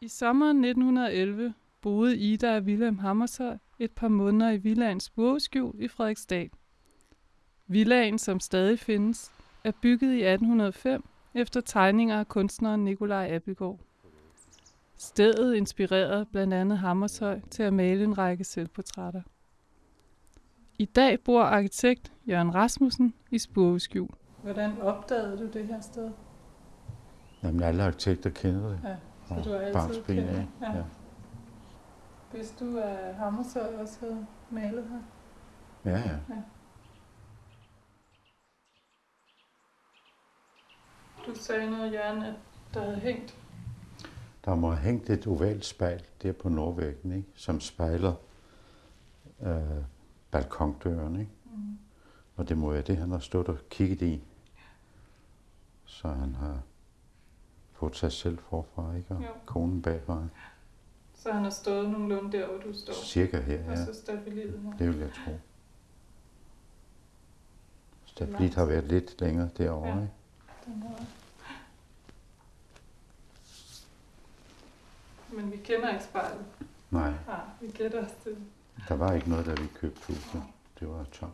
I sommeren 1911 boede Ida og Wilhelm Hammershøi et par måneder i villaen Spurveskjul i Frederiksdal. Villaen, som stadig findes, er bygget i 1805 efter tegninger af kunstneren Nicolai Abildgaard. Stedet inspirerede blandt andet Hammershøi til at male en række selvportrætter. I dag bor arkitekt Jørgen Rasmussen i Spurveskjul. Hvordan opdagede du det her sted? Jamen, alle arkitekter kender det. Ja, fra så du har barnsben kendt af. Ja. Ja. Hvis du at Hammershøi også havde malet her? Ja, ja. Du sagde noget, Jørgen, at der havde hængt. Der må have hængt et ovalt spejl der på nordvæggen, ikke? som spejler øh, balkondøren. Ikke? Mm. Og det må være det, han har stået og kigget i. Så han har fået sig selv forfra, ikke? og Jo. konen bagfra. Så han har stået nogenlunde der, hvor du står. Cirka her, Og ja. så stabiliet her. Det vil jeg tro. Stabilit har været lidt længere derovre. Ja. Ikke? Den her. Men vi kender ikke spejlet. Nej, Nej, vi gætter os til. der var ikke noget, da vi købte huset. Det var tomt.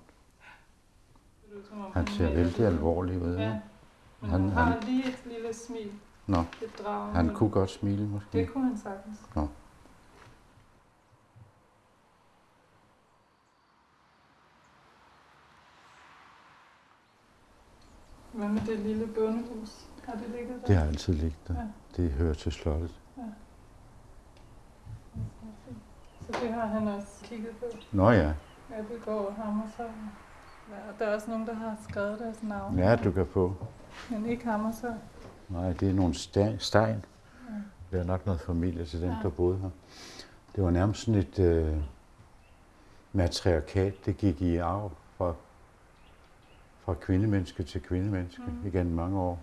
Han ser vældig alvorlig ud. Ja, Ja. men Han- han, han har han- lige et lille smil. Nå, Et drag. han kunne godt smile måske. Det kunne han sagtens. Nå. Hvad med det lille bondehus? Har det ligget der? Det har altid ligget der. Ja. Det hører til slottet. Så det har han også kigget på. Nå ja, Abelgaard og Hammershøi. Ja, og der er også nogen, der har skrevet deres navn. ja du kan få. Men ikke Hammershøi. Nej, det er nogle sten. Det er nok noget familie til dem, Ja. der boede her. Det var nærmest sådan et øh, matriarkat, det gik i arv fra, fra kvindemenneske til kvindemenneske Mm. igennem mange år.